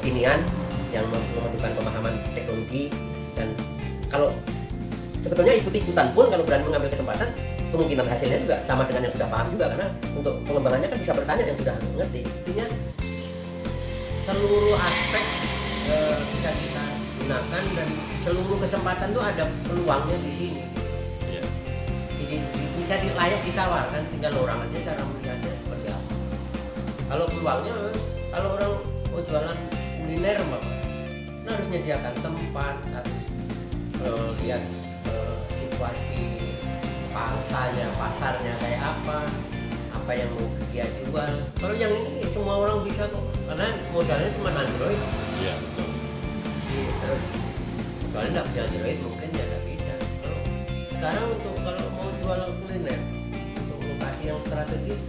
kekinian yang memerlukan pemahaman teknologi dan kalau sebetulnya ikut-ikutan pun kalau berani mengambil kesempatan kemungkinan hasilnya juga sama dengan yang sudah paham juga karena untuk pengembangannya kan bisa bertanya yang sudah mengerti. Intinya seluruh aspek e, bisa kita gunakan dan seluruh kesempatan tuh ada peluangnya di sini. Iya. jadi bisa layak ditawarkan tinggal orang aja cara melihatnya seperti apa. Kalau peluangnya kalau orang mau jualan kuliner mah nah harus menyediakan tempat harus eh, lihat eh, situasi pasarnya pasarnya kayak apa apa yang mau dia jual. Kalau yang ini semua orang bisa kok karena modalnya cuma Android. Iya, betul. Jadi, terus soalnya nggak punya Android mungkin ya nggak bisa. Kalau sekarang untuk kalau mau jual kuliner untuk lokasi yang strategis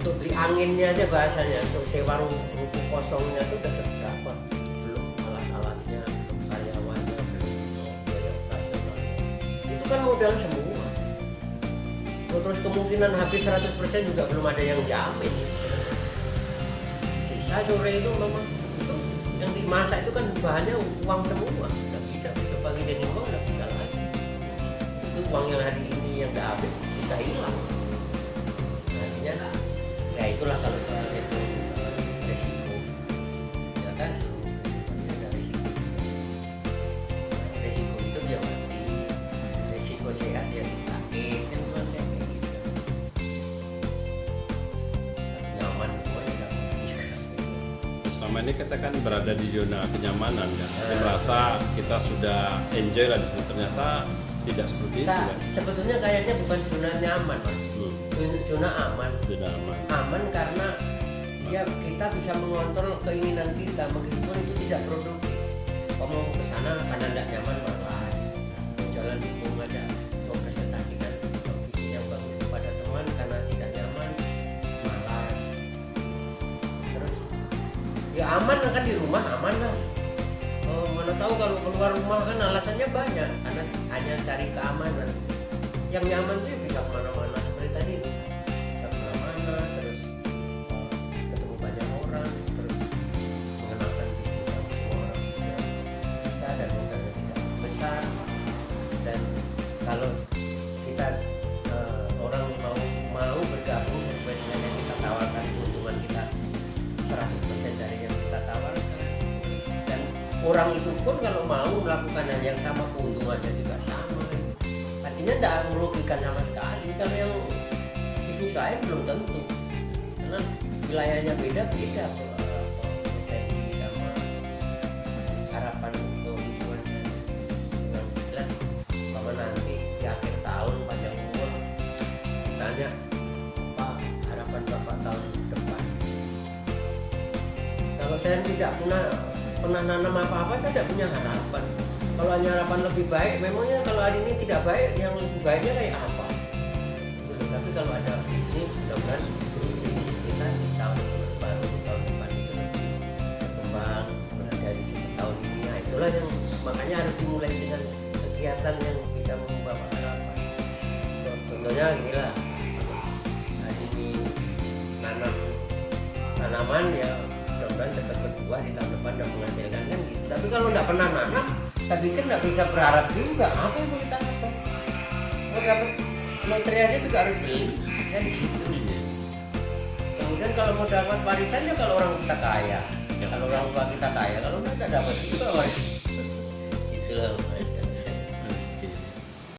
untuk beli anginnya aja bahasanya untuk sewa ru- ruko kosongnya itu udah seberapa modal semua. Oh, terus kemungkinan habis 100% juga belum ada yang jamin. Sisa sore itu memang itu yang dimasak itu kan bahannya uang semua. Nggak bisa besok pagi jadi uang nggak bisa lagi. Itu uang yang hari ini yang udah habis kita hilang selama ini kita kan berada di zona kenyamanan kan. Kita merasa kita sudah enjoy lah di situ. Ternyata tidak seperti itu kan? sebetulnya kayaknya bukan zona nyaman mas. Hmm, Zona- zona aman. Tidak aman. Aman karena ya kita bisa mengontrol keinginan kita. Meskipun itu tidak produktif. Kamu mau ke sana karena tidak nyaman aman kan di rumah aman lah. Oh, mana tahu kalau keluar rumah kan alasannya banyak karena hanya cari keamanan. Yang nyaman tuh ya bisa ke mana-mana seperti tadi orang itu pun kalau mau melakukan hal yang sama keuntungannya juga sama. Artinya tidak merugikan sama sekali kalau yang bisnis lain belum tentu. Karena wilayahnya beda beda eh, potensi sama harapan keuntungannya. Yang jelas bahwa nanti di akhir tahun panjang umur ditanya apa harapan bapak tahun depan? Kalau saya tidak pernah pernah nanam apa-apa saya tidak punya harapan. Kalau hanya harapan lebih baik memangnya kalau hari ini tidak baik yang lebih baiknya kayak apa? Gitu. tapi kalau ada bisnis mudah-mudahan bisnis kita di tahun baru tahun depan itu berkembang mulai dari segi tahun ini. Nah itulah yang makanya harus dimulai dengan kegiatan yang bisa membawa harapan. Contohnya gila hari ini nanam tanaman ya mudah-mudahan cepat berbuah di tahun depan dan menghasilkan kan gitu. Tapi kalau nggak pernah nanam saya pikir nggak bisa berharap juga. Apa yang mau kita harapkan mau dapat aja juga harus beli. Kan? Gitu kemudian kalau mau dapat warisannya kalau orang kita kaya. Kalau orang tua kita kaya kalau nggak dapat juga waris